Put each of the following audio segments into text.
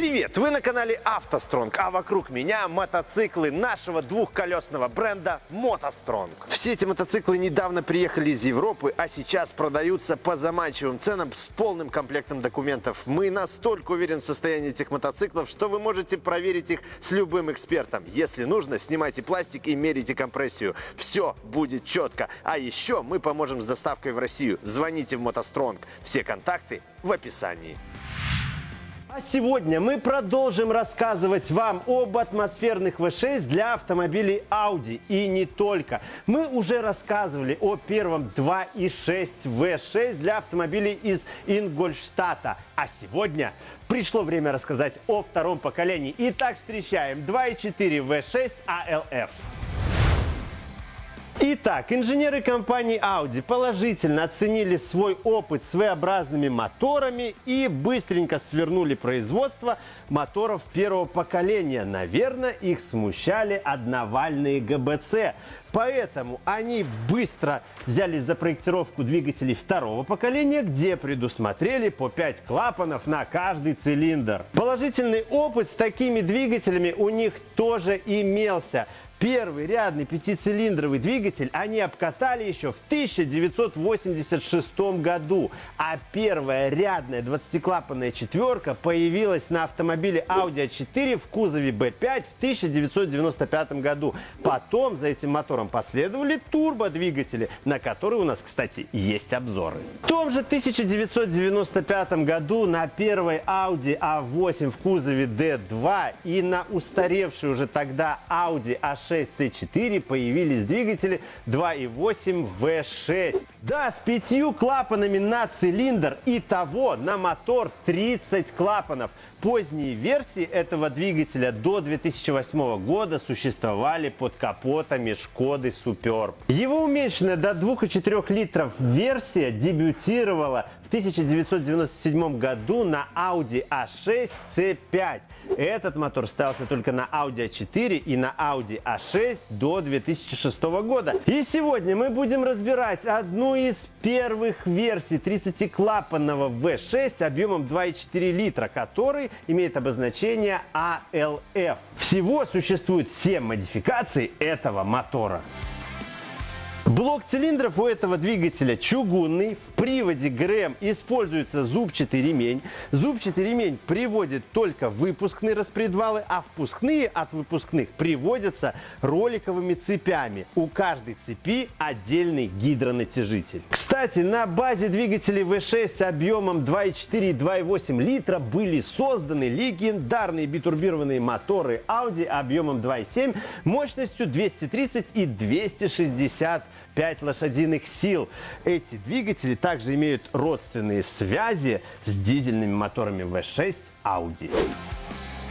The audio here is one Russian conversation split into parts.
Привет! Вы на канале автостронг, а вокруг меня мотоциклы нашего двухколесного бренда мотостронг. Все эти мотоциклы недавно приехали из Европы, а сейчас продаются по заманчивым ценам с полным комплектом документов. Мы настолько уверены в состоянии этих мотоциклов, что вы можете проверить их с любым экспертом. Если нужно, снимайте пластик и мерите компрессию. Все будет четко. А еще мы поможем с доставкой в Россию. Звоните в мотостронг. Все контакты в описании. А сегодня мы продолжим рассказывать вам об атмосферных V6 для автомобилей Audi. И не только. Мы уже рассказывали о первом 2.6 V6 для автомобилей из Ингольштата. А сегодня пришло время рассказать о втором поколении. Итак, встречаем 2.4 V6 ALF. Итак, инженеры компании Audi положительно оценили свой опыт с V-образными моторами и быстренько свернули производство моторов первого поколения. Наверное, их смущали одновальные ГБЦ. Поэтому они быстро взялись за проектировку двигателей второго поколения, где предусмотрели по 5 клапанов на каждый цилиндр. Положительный опыт с такими двигателями у них тоже имелся. Первый рядный пятицилиндровый двигатель они обкатали еще в 1986 году, а первая рядная 20-клапанная четверка появилась на автомобиле Audi A4 в кузове B5 в 1995 году. Потом за этим мотором последовали турбодвигатели, на которые у нас, кстати, есть обзоры. В том же 1995 году на первой Audi A8 в кузове D2 и на устаревшей уже тогда Audi A6 6C4 появились двигатели 2.8 V6. Да, с пятью клапанами на цилиндр и того на мотор 30 клапанов. Поздние версии этого двигателя до 2008 года существовали под капотами Шкоды Superb. Его уменьшенная до 2,4 литров версия дебютировала в 1997 году на Audi A6 C5. Этот мотор ставился только на Audi A4 и на Audi A6 до 2006 года. И сегодня мы будем разбирать одну из первых версий 30-клапанного V6 объемом 2,4 литра, который имеет обозначение ALF. Всего существует 7 модификаций этого мотора. Блок цилиндров у этого двигателя чугунный. Приводе ГРМ используется зубчатый ремень. Зубчатый ремень приводит только выпускные распредвалы, а впускные от выпускных приводятся роликовыми цепями. У каждой цепи отдельный гидронатяжитель. Кстати, на базе двигателей V6 объемом 2,4 и 2,8 литра были созданы легендарные битурбированные моторы Audi объемом 2,7 мощностью 230 и 260 5 лошадиных сил. Эти двигатели также имеют родственные связи с дизельными моторами V6 Audi.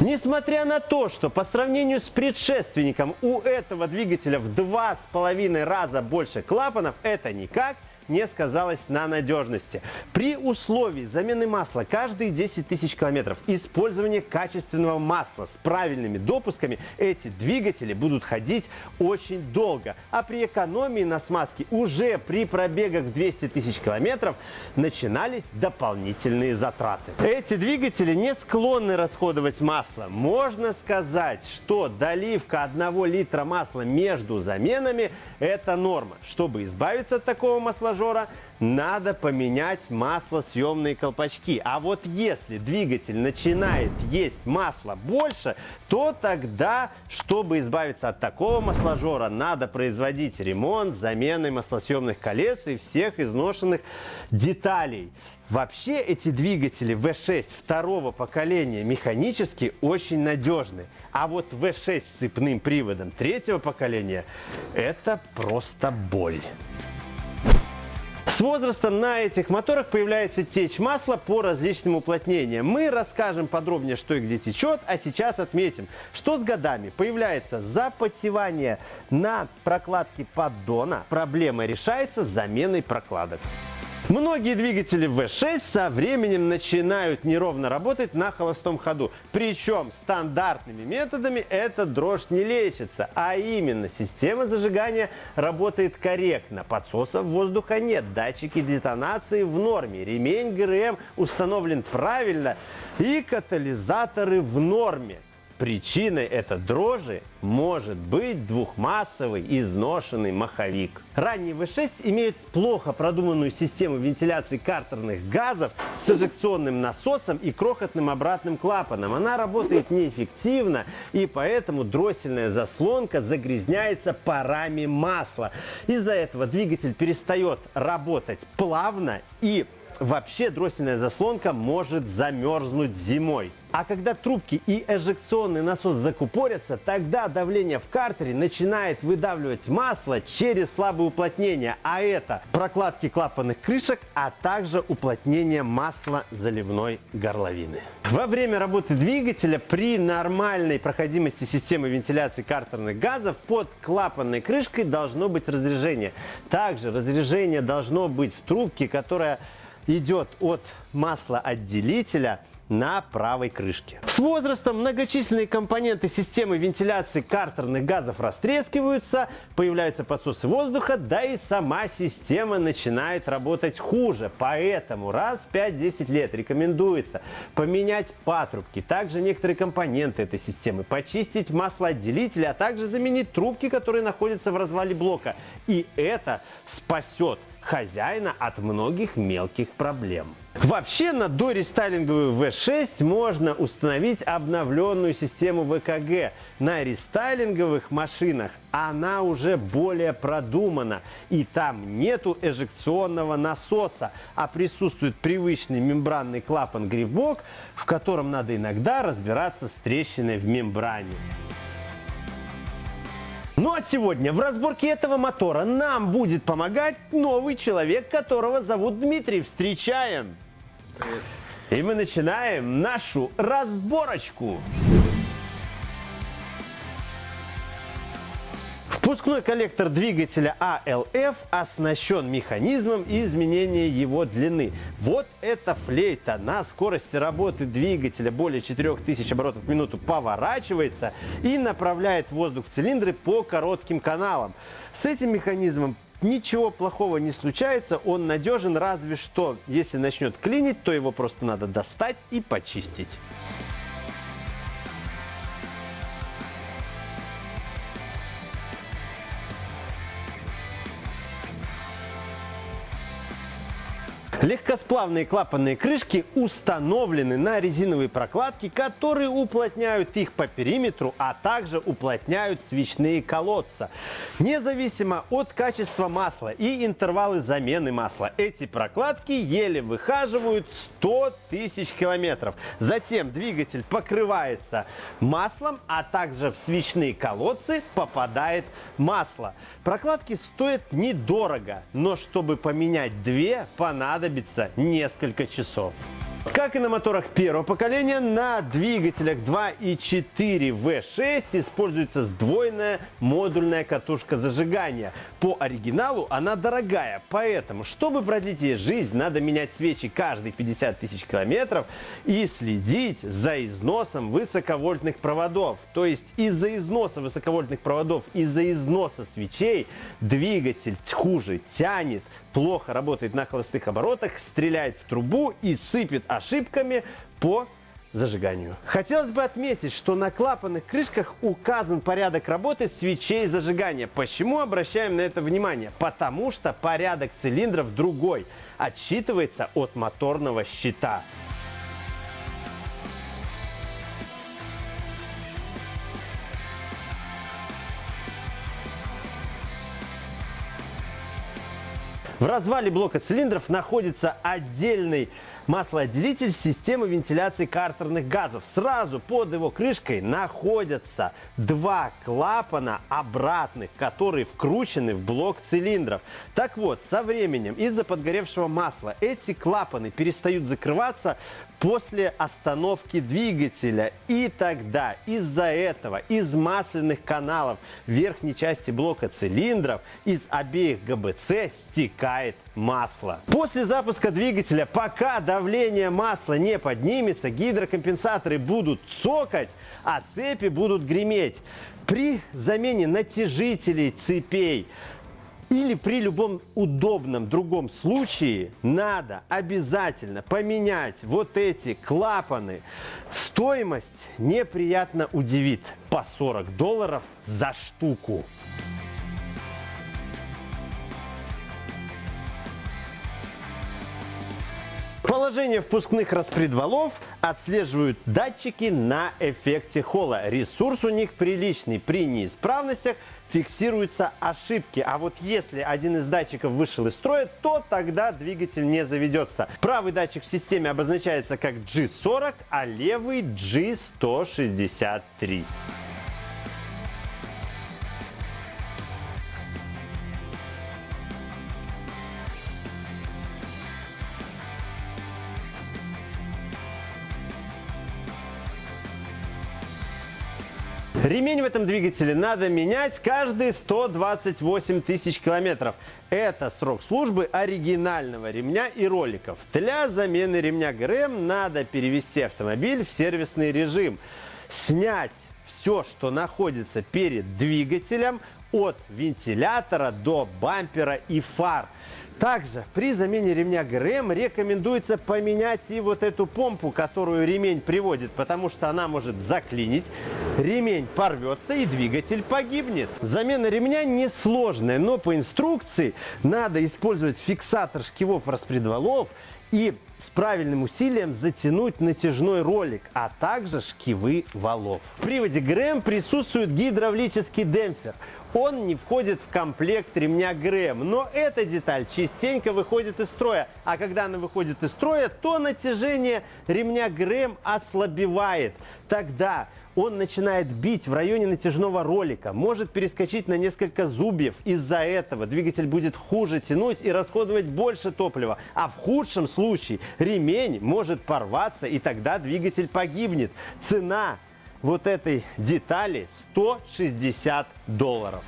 Несмотря на то, что по сравнению с предшественником у этого двигателя в два с половиной раза больше клапанов, это никак не сказалось на надежности. При условии замены масла каждые 10 тысяч километров использования качественного масла с правильными допусками эти двигатели будут ходить очень долго. А при экономии на смазке уже при пробегах 200 тысяч километров начинались дополнительные затраты. Эти двигатели не склонны расходовать масло. Можно сказать, что доливка 1 литра масла между заменами – это норма. Чтобы избавиться от такого масложора, тренажера надо поменять маслосъемные колпачки. А вот если двигатель начинает есть масло больше, то тогда, чтобы избавиться от такого масложора, надо производить ремонт, замены маслосъемных колец и всех изношенных деталей. Вообще эти двигатели V6 второго поколения механически очень надежны. А вот V6 с цепным приводом третьего поколения – это просто боль. С возрастом на этих моторах появляется течь масла по различным уплотнениям. Мы расскажем подробнее, что и где течет, а сейчас отметим, что с годами появляется запотевание на прокладке поддона. Проблема решается заменой прокладок. Многие двигатели V6 со временем начинают неровно работать на холостом ходу. Причем стандартными методами эта дрожь не лечится, а именно система зажигания работает корректно, подсосов воздуха нет, датчики детонации в норме, ремень ГРМ установлен правильно и катализаторы в норме. Причиной этой дрожи может быть двухмассовый изношенный маховик. Ранние V6 имеют плохо продуманную систему вентиляции картерных газов с эжекционным насосом и крохотным обратным клапаном. Она работает неэффективно и поэтому дроссельная заслонка загрязняется парами масла. Из-за этого двигатель перестает работать плавно и вообще дроссельная заслонка может замерзнуть зимой. А когда трубки и эжекционный насос закупорятся, тогда давление в картере начинает выдавливать масло через слабое уплотнение, а это прокладки клапанных крышек, а также уплотнение масла заливной горловины. Во время работы двигателя при нормальной проходимости системы вентиляции картерных газов под клапанной крышкой должно быть разрежение. Также разрежение должно быть в трубке, которая идет от маслоотделителя на правой крышке. С возрастом многочисленные компоненты системы вентиляции картерных газов растрескиваются, появляются подсосы воздуха, да и сама система начинает работать хуже. Поэтому раз в 5-10 лет рекомендуется поменять патрубки, также некоторые компоненты этой системы, почистить маслоотделители, а также заменить трубки, которые находятся в развале блока. И это спасет хозяина от многих мелких проблем. Вообще на дорестайлинговую V6 можно установить обновленную систему ВКГ. На рестайлинговых машинах она уже более продумана. И там нету эжекционного насоса, а присутствует привычный мембранный клапан-грибок, в котором надо иногда разбираться с трещиной в мембране. Ну а сегодня в разборке этого мотора нам будет помогать новый человек, которого зовут Дмитрий. Встречаем! Привет. И мы начинаем нашу разборочку. Впускной коллектор двигателя ALF оснащен механизмом изменения его длины. Вот эта флейта на скорости работы двигателя более 4000 оборотов в минуту поворачивается и направляет воздух в цилиндры по коротким каналам. С этим механизмом ничего плохого не случается, он надежен, разве что если начнет клинить, то его просто надо достать и почистить. Легкосплавные клапанные крышки установлены на резиновые прокладки, которые уплотняют их по периметру, а также уплотняют свечные колодца. Независимо от качества масла и интервалы замены масла, эти прокладки еле выхаживают 100 тысяч километров. Затем двигатель покрывается маслом, а также в свечные колодцы попадает масло. Прокладки стоят недорого, но чтобы поменять две, понадобится понадобится несколько часов. Как и на моторах первого поколения, на двигателях 2 и 4 V6 используется сдвоенная модульная катушка зажигания. По оригиналу она дорогая, поэтому, чтобы продлить ей жизнь, надо менять свечи каждые 50 тысяч километров и следить за износом высоковольтных проводов. То есть из-за износа высоковольтных проводов, из-за износа свечей двигатель хуже тянет, плохо работает на холостых оборотах, стреляет в трубу и сыпет ошибками по зажиганию. Хотелось бы отметить, что на клапанных крышках указан порядок работы свечей зажигания. Почему обращаем на это внимание? Потому что порядок цилиндров другой, отсчитывается от моторного щита. В развале блока цилиндров находится отдельный маслоотделитель системы вентиляции картерных газов. Сразу под его крышкой находятся два клапана обратных, которые вкручены в блок цилиндров. Так вот, со временем из-за подгоревшего масла эти клапаны перестают закрываться после остановки двигателя. И тогда из-за этого из масляных каналов верхней части блока цилиндров из обеих ГБЦ стекает масло. После запуска двигателя, пока давление масла не поднимется, гидрокомпенсаторы будут цокать, а цепи будут греметь. При замене натяжителей цепей или при любом удобном другом случае надо обязательно поменять вот эти клапаны. Стоимость неприятно удивит. По 40 долларов за штуку. Положение впускных распредвалов отслеживают датчики на эффекте холла. Ресурс у них приличный. При неисправностях фиксируются ошибки. А вот если один из датчиков вышел из строя, то тогда двигатель не заведется. Правый датчик в системе обозначается как G40, а левый G163. Ремень в этом двигателе надо менять каждые 128 тысяч километров. Это срок службы оригинального ремня и роликов. Для замены ремня ГРМ надо перевести автомобиль в сервисный режим. Снять все, что находится перед двигателем, от вентилятора до бампера и фар. Также при замене ремня ГРМ рекомендуется поменять и вот эту помпу, которую ремень приводит, потому что она может заклинить, ремень порвется и двигатель погибнет. Замена ремня несложная, но по инструкции надо использовать фиксатор шкивов распредвалов и с правильным усилием затянуть натяжной ролик, а также шкивы валов. В приводе ГРМ присутствует гидравлический демпфер – он не входит в комплект ремня ГРМ, но эта деталь частенько выходит из строя. А когда она выходит из строя, то натяжение ремня ГРМ ослабевает. Тогда он начинает бить в районе натяжного ролика, может перескочить на несколько зубьев. Из-за этого двигатель будет хуже тянуть и расходовать больше топлива. А в худшем случае ремень может порваться и тогда двигатель погибнет. Цена вот этой детали 160 долларов.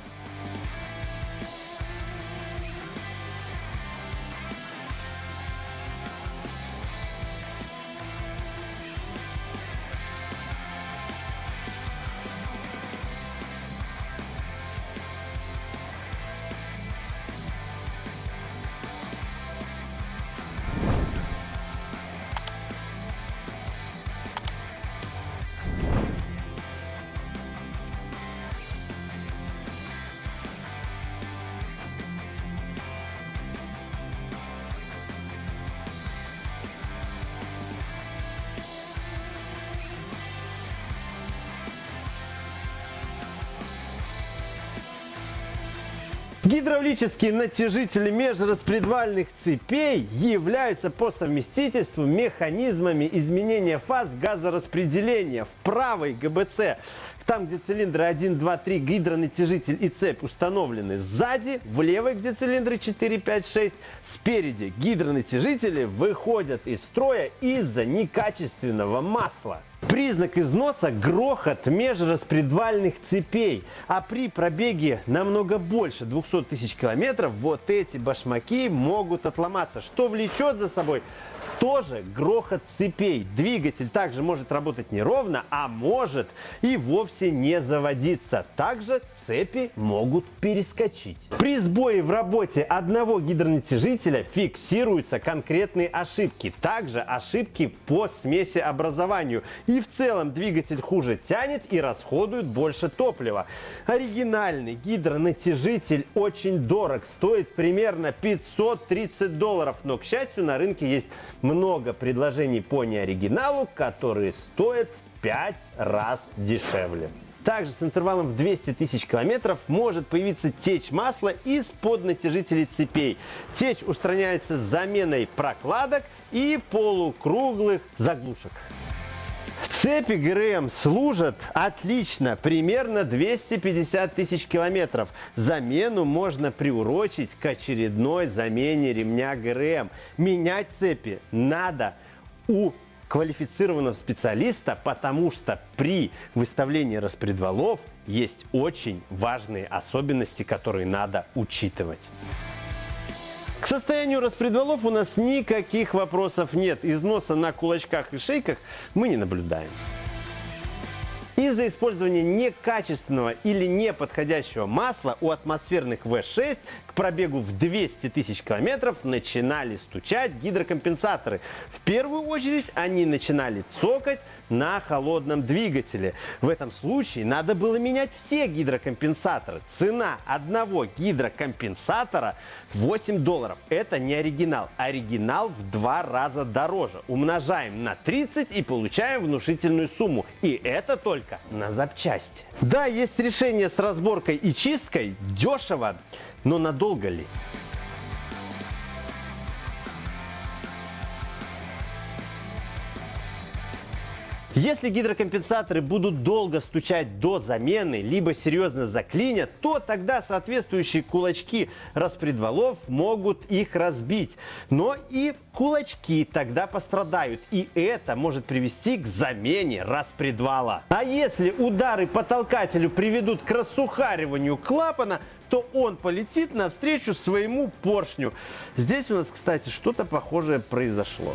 Гидравлические натяжители межраспредвальных цепей являются по совместительству механизмами изменения фаз газораспределения в правой ГБЦ. Там, где цилиндры 1, 2, 3, гидронатяжитель и цепь установлены сзади, в левой, где цилиндры 4, 5, 6, спереди гидронатяжители выходят из строя из-за некачественного масла. Признак износа – грохот межраспредвальных цепей. А при пробеге намного больше 200 тысяч километров вот эти башмаки могут отломаться, что влечет за собой тоже грохот цепей. Двигатель также может работать неровно, а может и вовсе не заводиться. Также цепи могут перескочить. При сбое в работе одного гидронатяжителя фиксируются конкретные ошибки. Также ошибки по смеси образованию. И в целом двигатель хуже тянет и расходует больше топлива. Оригинальный гидронатяжитель очень дорог. Стоит примерно 530 долларов. Но, к счастью, на рынке есть много предложений по неоригиналу, которые стоят в 5 раз дешевле. Также с интервалом в 200 тысяч километров может появиться течь масла из-под натяжителей цепей. Течь устраняется заменой прокладок и полукруглых заглушек. Цепи ГРМ служат отлично, примерно 250 тысяч километров. Замену можно приурочить к очередной замене ремня ГРМ. Менять цепи надо у квалифицированного специалиста, потому что при выставлении распредвалов есть очень важные особенности, которые надо учитывать. К состоянию распредвалов у нас никаких вопросов нет. Износа на кулачках и шейках мы не наблюдаем. Из-за использования некачественного или неподходящего масла у атмосферных V6 к пробегу в 200 тысяч километров начинали стучать гидрокомпенсаторы. В первую очередь они начинали цокать на холодном двигателе. В этом случае надо было менять все гидрокомпенсаторы. Цена одного гидрокомпенсатора 8 долларов. Это не оригинал. Оригинал в два раза дороже. Умножаем на 30 и получаем внушительную сумму. И это только на запчасти. Да, есть решение с разборкой и чисткой. Дешево, но надолго ли? Если гидрокомпенсаторы будут долго стучать до замены, либо серьезно заклинят, то тогда соответствующие кулачки распредвалов могут их разбить. Но и кулачки тогда пострадают, и это может привести к замене распредвала. А если удары по толкателю приведут к рассухариванию клапана, то он полетит навстречу своему поршню. Здесь у нас, кстати, что-то похожее произошло.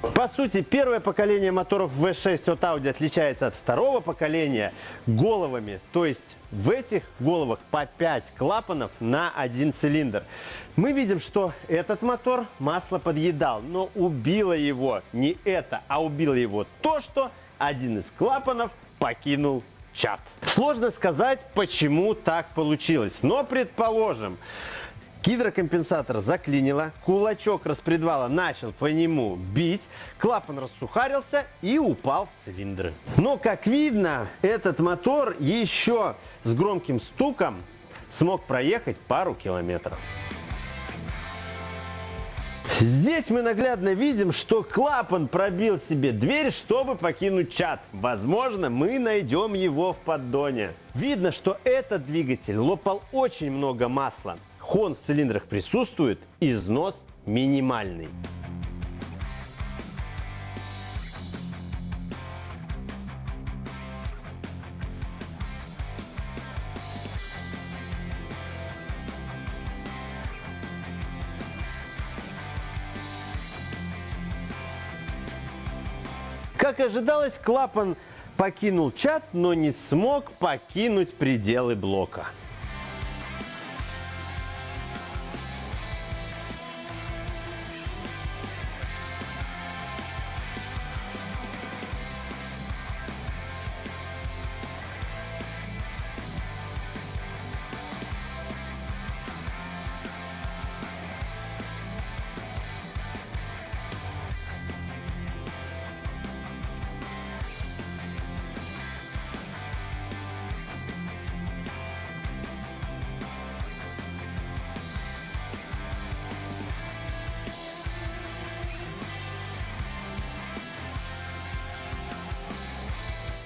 По сути, первое поколение моторов V6 от Audi отличается от второго поколения головами. То есть в этих головах по 5 клапанов на один цилиндр. Мы видим, что этот мотор масло подъедал, но убило его не это, а убило его то, что один из клапанов покинул чат. Сложно сказать, почему так получилось, но предположим, Гидрокомпенсатор заклинило, кулачок распредвала начал по нему бить, клапан рассухарился и упал в цилиндры. Но, как видно, этот мотор еще с громким стуком смог проехать пару километров. Здесь мы наглядно видим, что клапан пробил себе дверь, чтобы покинуть чат. Возможно, мы найдем его в поддоне. Видно, что этот двигатель лопал очень много масла. Хон в цилиндрах присутствует, износ минимальный. Как ожидалось, клапан покинул чат, но не смог покинуть пределы блока.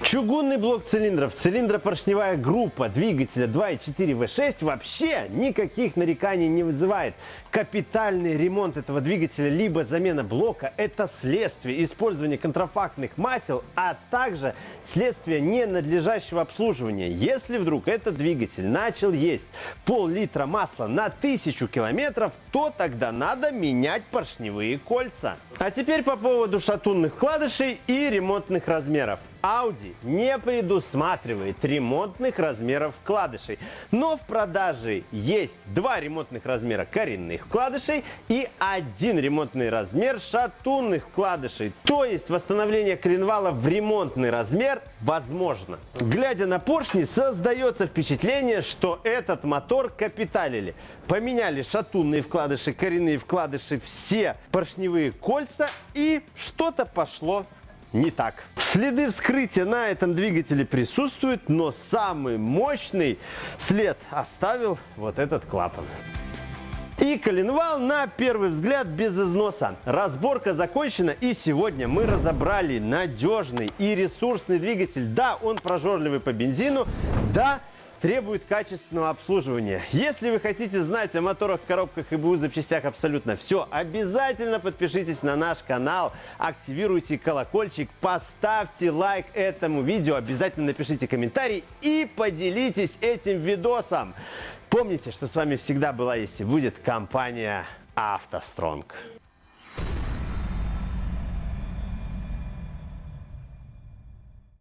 Чугунный блок цилиндров, цилиндропоршневая группа двигателя 2.4 V6 вообще никаких нареканий не вызывает. Капитальный ремонт этого двигателя либо замена блока – это следствие использования контрафактных масел, а также следствие ненадлежащего обслуживания. Если вдруг этот двигатель начал есть пол-литра масла на тысячу километров, то тогда надо менять поршневые кольца. А теперь по поводу шатунных вкладышей и ремонтных размеров. Audi не предусматривает ремонтных размеров вкладышей, но в продаже есть два ремонтных размера коренных вкладышей и один ремонтный размер шатунных вкладышей. То есть восстановление коленвала в ремонтный размер возможно. Глядя на поршни, создается впечатление, что этот мотор капиталили. Поменяли шатунные вкладыши, коренные вкладыши, все поршневые кольца и что-то пошло не так. Следы вскрытия на этом двигателе присутствуют, но самый мощный след оставил вот этот клапан. И коленвал на первый взгляд без износа. Разборка закончена и сегодня мы разобрали надежный и ресурсный двигатель. Да, он прожорливый по бензину, да, требует качественного обслуживания. Если вы хотите знать о моторах, коробках и БУ запчастях абсолютно все, обязательно подпишитесь на наш канал, активируйте колокольчик, поставьте лайк этому видео, обязательно напишите комментарий и поделитесь этим видосом. Помните, что с вами всегда была есть и будет компания «АвтоСтронг».